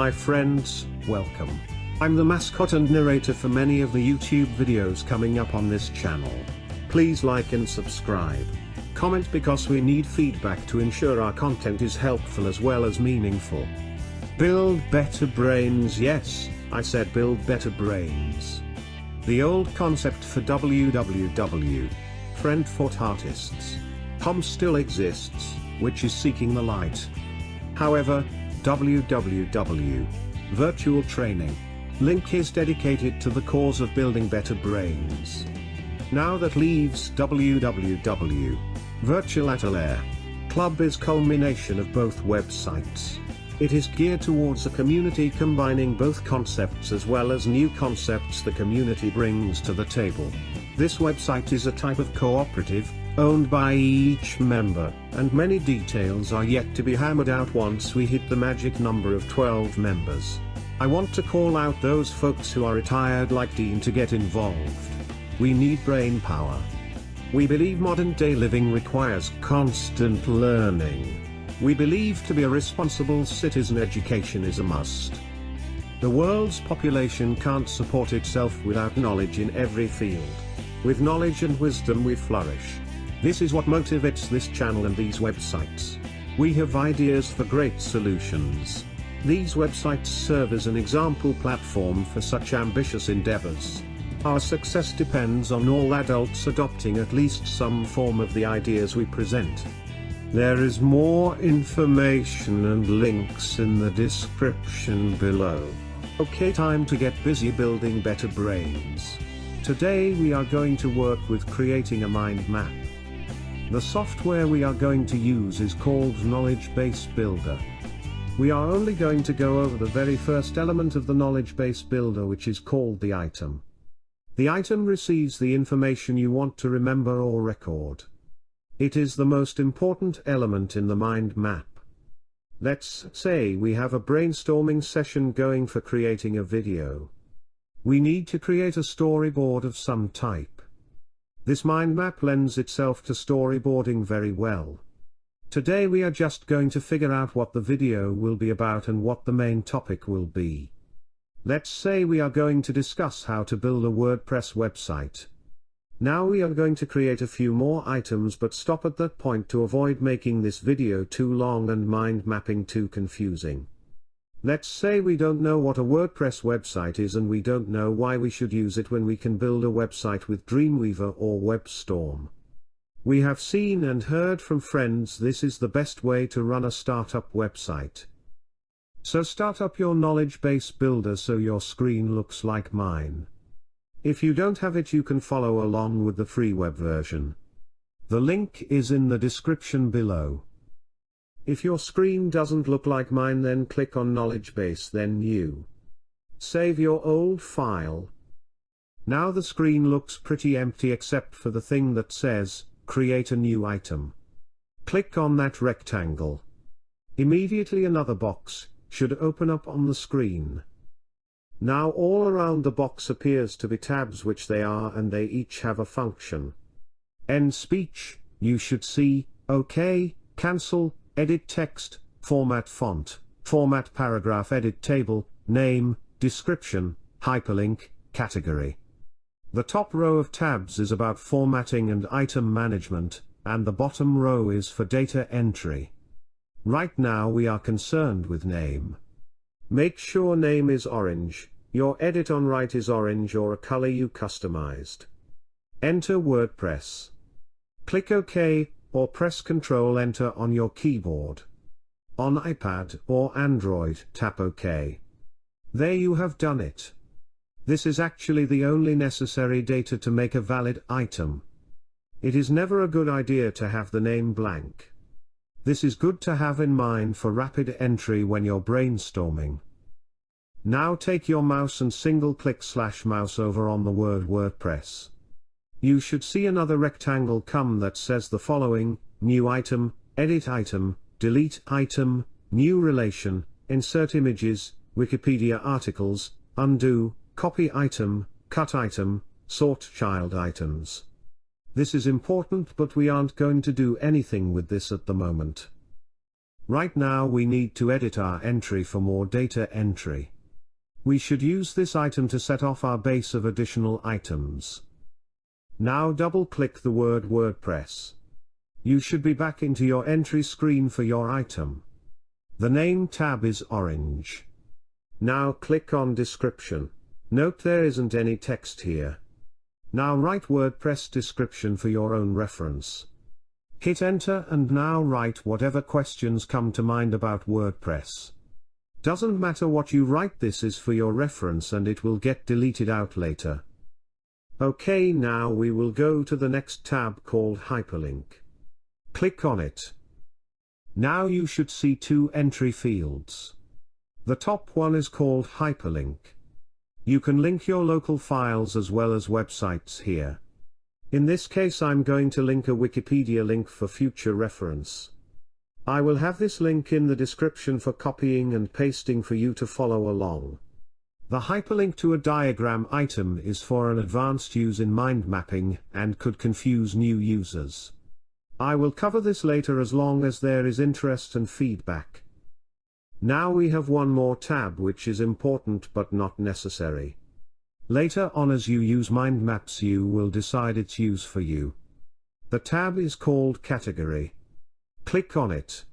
My friends, welcome. I'm the mascot and narrator for many of the YouTube videos coming up on this channel. Please like and subscribe. Comment because we need feedback to ensure our content is helpful as well as meaningful. Build better brains yes, I said build better brains. The old concept for www. Friend for artists. Com still exists, which is seeking the light. However, www. Virtual training. Link is dedicated to the cause of building better brains. Now that leaves www. Virtual Atelier. Club is culmination of both websites. It is geared towards a community combining both concepts as well as new concepts the community brings to the table. This website is a type of cooperative, owned by each member, and many details are yet to be hammered out once we hit the magic number of 12 members. I want to call out those folks who are retired like Dean to get involved. We need brain power. We believe modern day living requires constant learning. We believe to be a responsible citizen education is a must. The world's population can't support itself without knowledge in every field. With knowledge and wisdom we flourish. This is what motivates this channel and these websites. We have ideas for great solutions. These websites serve as an example platform for such ambitious endeavors. Our success depends on all adults adopting at least some form of the ideas we present. There is more information and links in the description below. Okay time to get busy building better brains. Today we are going to work with creating a mind map. The software we are going to use is called Knowledge Base Builder. We are only going to go over the very first element of the Knowledge Base Builder which is called the item. The item receives the information you want to remember or record. It is the most important element in the mind map. Let's say we have a brainstorming session going for creating a video. We need to create a storyboard of some type. This mind map lends itself to storyboarding very well. Today we are just going to figure out what the video will be about and what the main topic will be. Let's say we are going to discuss how to build a WordPress website. Now we are going to create a few more items but stop at that point to avoid making this video too long and mind mapping too confusing. Let's say we don't know what a WordPress website is and we don't know why we should use it when we can build a website with Dreamweaver or WebStorm. We have seen and heard from friends this is the best way to run a startup website. So start up your knowledge base builder so your screen looks like mine. If you don't have it you can follow along with the free web version. The link is in the description below. If your screen doesn't look like mine then click on knowledge base then new. Save your old file. Now the screen looks pretty empty except for the thing that says, create a new item. Click on that rectangle. Immediately another box, should open up on the screen. Now all around the box appears to be tabs which they are and they each have a function. End speech, you should see, OK, cancel, edit text, format font, format paragraph edit table, name, description, hyperlink, category. The top row of tabs is about formatting and item management, and the bottom row is for data entry. Right now we are concerned with name. Make sure name is orange, your edit on right is orange or a color you customized. Enter WordPress. Click OK, or press Ctrl Enter on your keyboard. On iPad or Android, tap OK. There you have done it. This is actually the only necessary data to make a valid item. It is never a good idea to have the name blank. This is good to have in mind for rapid entry when you're brainstorming. Now take your mouse and single click slash mouse over on the word WordPress. You should see another rectangle come that says the following, new item, edit item, delete item, new relation, insert images, Wikipedia articles, undo, copy item, cut item, sort child items. This is important but we aren't going to do anything with this at the moment. Right now we need to edit our entry for more data entry. We should use this item to set off our base of additional items. Now double click the word WordPress. You should be back into your entry screen for your item. The name tab is orange. Now click on description. Note there isn't any text here. Now write WordPress description for your own reference. Hit enter and now write whatever questions come to mind about WordPress. Doesn't matter what you write this is for your reference and it will get deleted out later. OK now we will go to the next tab called Hyperlink. Click on it. Now you should see two entry fields. The top one is called Hyperlink. You can link your local files as well as websites here. In this case I'm going to link a Wikipedia link for future reference. I will have this link in the description for copying and pasting for you to follow along. The hyperlink to a diagram item is for an advanced use in mind mapping and could confuse new users. I will cover this later as long as there is interest and feedback. Now we have one more tab which is important but not necessary. Later on as you use mind maps you will decide its use for you. The tab is called category. Click on it.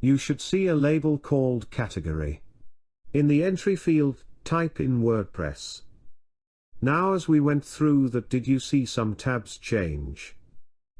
You should see a label called category. In the entry field, type in WordPress. Now as we went through that did you see some tabs change?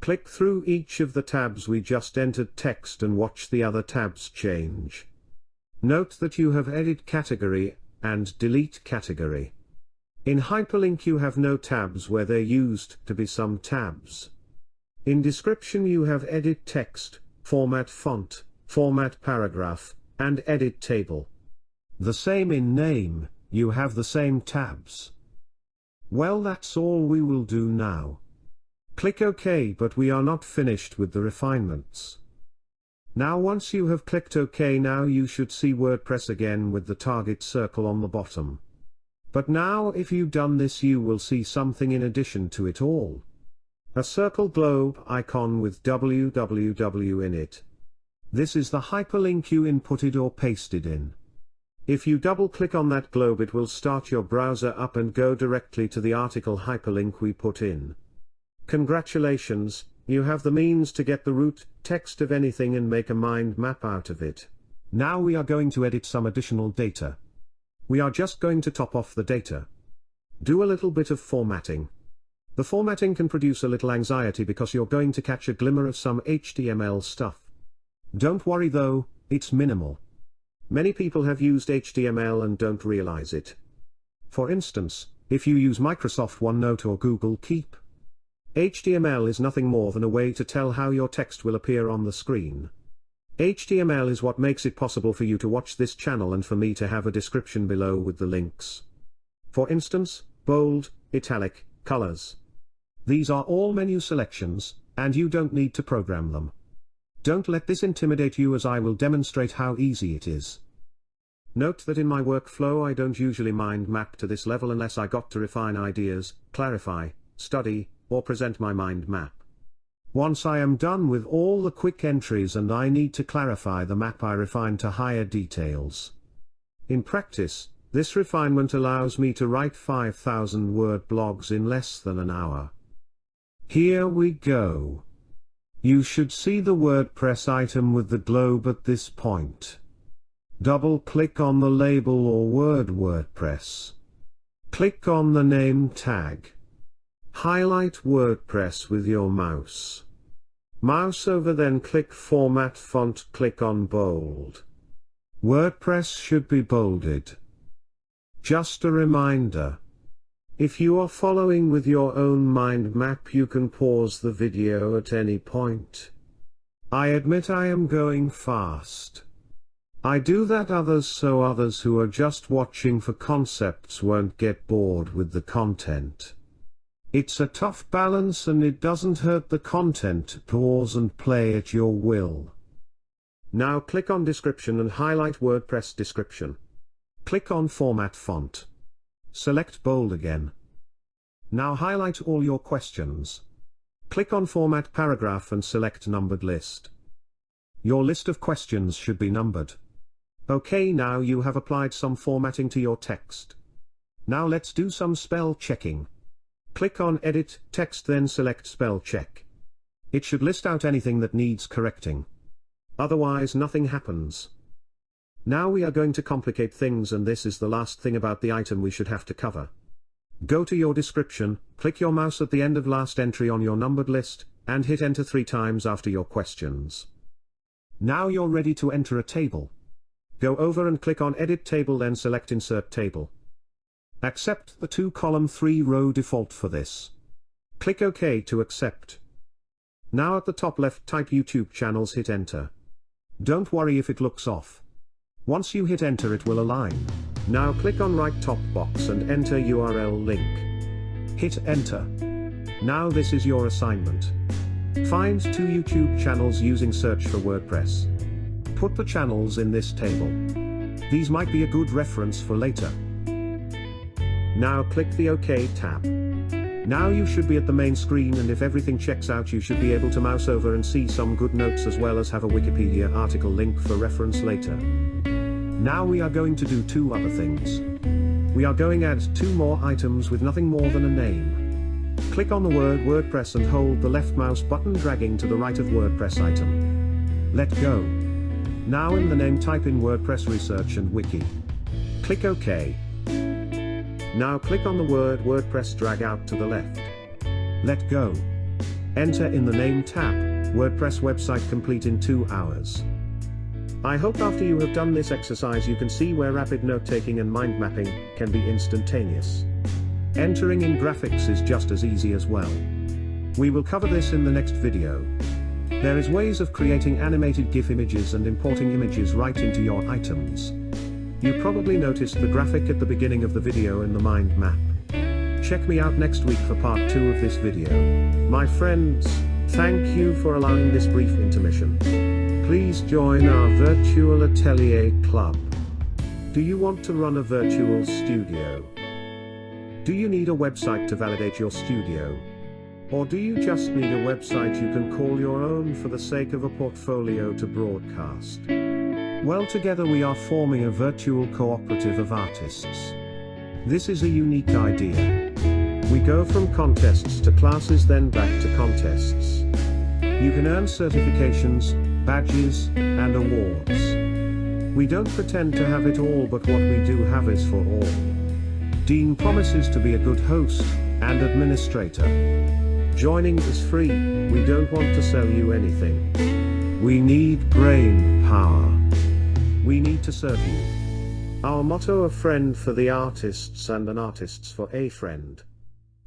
Click through each of the tabs we just entered text and watch the other tabs change. Note that you have edit category, and delete category. In hyperlink you have no tabs where there used to be some tabs. In description you have edit text, format font, format paragraph, and edit table. The same in name, you have the same tabs. Well that's all we will do now. Click OK but we are not finished with the refinements. Now once you have clicked OK now you should see WordPress again with the target circle on the bottom. But now if you've done this you will see something in addition to it all. A circle globe icon with www in it. This is the hyperlink you inputted or pasted in. If you double click on that globe it will start your browser up and go directly to the article hyperlink we put in. Congratulations, you have the means to get the root text of anything and make a mind map out of it. Now we are going to edit some additional data. We are just going to top off the data. Do a little bit of formatting. The formatting can produce a little anxiety because you're going to catch a glimmer of some HTML stuff. Don't worry though, it's minimal. Many people have used HTML and don't realize it. For instance, if you use Microsoft OneNote or Google Keep, HTML is nothing more than a way to tell how your text will appear on the screen. HTML is what makes it possible for you to watch this channel and for me to have a description below with the links. For instance, bold, italic, colors. These are all menu selections, and you don't need to program them. Don't let this intimidate you as I will demonstrate how easy it is. Note that in my workflow I don't usually mind map to this level unless I got to refine ideas, clarify, study, or present my mind map. Once I am done with all the quick entries and I need to clarify the map I refine to higher details. In practice, this refinement allows me to write 5000 word blogs in less than an hour. Here we go. You should see the WordPress item with the globe at this point. Double-click on the label or word WordPress. Click on the name tag. Highlight WordPress with your mouse. Mouse over then click Format Font click on Bold. WordPress should be bolded. Just a reminder. If you are following with your own mind map you can pause the video at any point. I admit I am going fast. I do that others so others who are just watching for concepts won't get bored with the content. It's a tough balance and it doesn't hurt the content to pause and play at your will. Now click on description and highlight WordPress description. Click on format font. Select bold again. Now highlight all your questions. Click on Format Paragraph and select Numbered List. Your list of questions should be numbered. Okay now you have applied some formatting to your text. Now let's do some spell checking. Click on Edit Text then select Spell Check. It should list out anything that needs correcting. Otherwise nothing happens. Now we are going to complicate things and this is the last thing about the item we should have to cover. Go to your description, click your mouse at the end of last entry on your numbered list, and hit enter three times after your questions. Now you're ready to enter a table. Go over and click on Edit Table then select Insert Table. Accept the 2 column 3 row default for this. Click OK to accept. Now at the top left type YouTube channels hit enter. Don't worry if it looks off. Once you hit enter it will align. Now click on right top box and enter URL link. Hit enter. Now this is your assignment. Find two YouTube channels using search for WordPress. Put the channels in this table. These might be a good reference for later. Now click the OK tab. Now you should be at the main screen and if everything checks out you should be able to mouse over and see some good notes as well as have a Wikipedia article link for reference later. Now we are going to do two other things. We are going to add two more items with nothing more than a name. Click on the word WordPress and hold the left mouse button dragging to the right of WordPress item. Let go. Now in the name type in WordPress Research and Wiki. Click OK. Now click on the word WordPress drag out to the left. Let go. Enter in the name tab, WordPress website complete in 2 hours. I hope after you have done this exercise you can see where rapid note-taking and mind mapping can be instantaneous. Entering in graphics is just as easy as well. We will cover this in the next video. There is ways of creating animated GIF images and importing images right into your items. You probably noticed the graphic at the beginning of the video in the mind map. Check me out next week for part 2 of this video. My friends, thank you for allowing this brief intermission. Please join our virtual atelier club. Do you want to run a virtual studio? Do you need a website to validate your studio? Or do you just need a website you can call your own for the sake of a portfolio to broadcast? Well together we are forming a virtual cooperative of artists. This is a unique idea. We go from contests to classes then back to contests. You can earn certifications, badges, and awards. We don't pretend to have it all but what we do have is for all. Dean promises to be a good host, and administrator. Joining is free, we don't want to sell you anything. We need brain power. We need to serve you. Our motto a friend for the artists and an artists for a friend.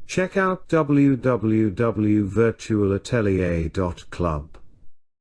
Check out www.virtualatelier.club.